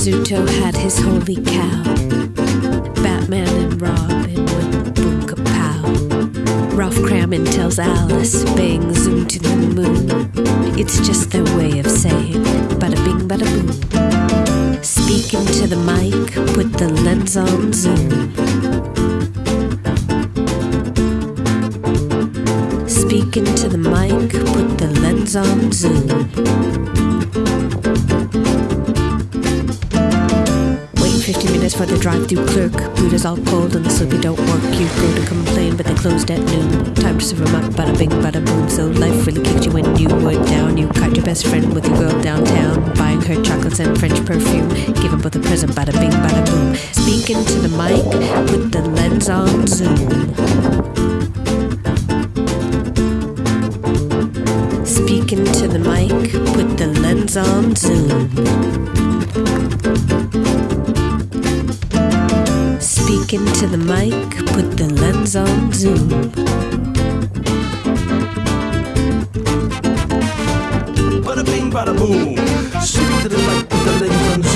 Rizzuto had his holy cow. Batman and Robin with boom kapow. Ralph Kramden tells Alice, bang zoom to the moon. It's just their way of saying bada bing bada boom. Speak into the mic, put the lens on zoom. Speak into the mic, put the lens on zoom. Wait 15 minutes for the drive-through clerk. Is all cold and the soapy don't work. You go to complain, but they closed at noon. Time to serve 'em up, bada bing, bada boom. So life really kicked you when you were down. You caught your best friend with your girl downtown, buying her chocolates and French perfume. Give 'em both a present, bada bing, bada boom. Speak into the mic, with the lens on zoom. Speak into the mic, put the lens on zoom. Speak into the mic, put the lens on zoom. Bada bing, bada boom. Speak to the mic with the lens on zoom.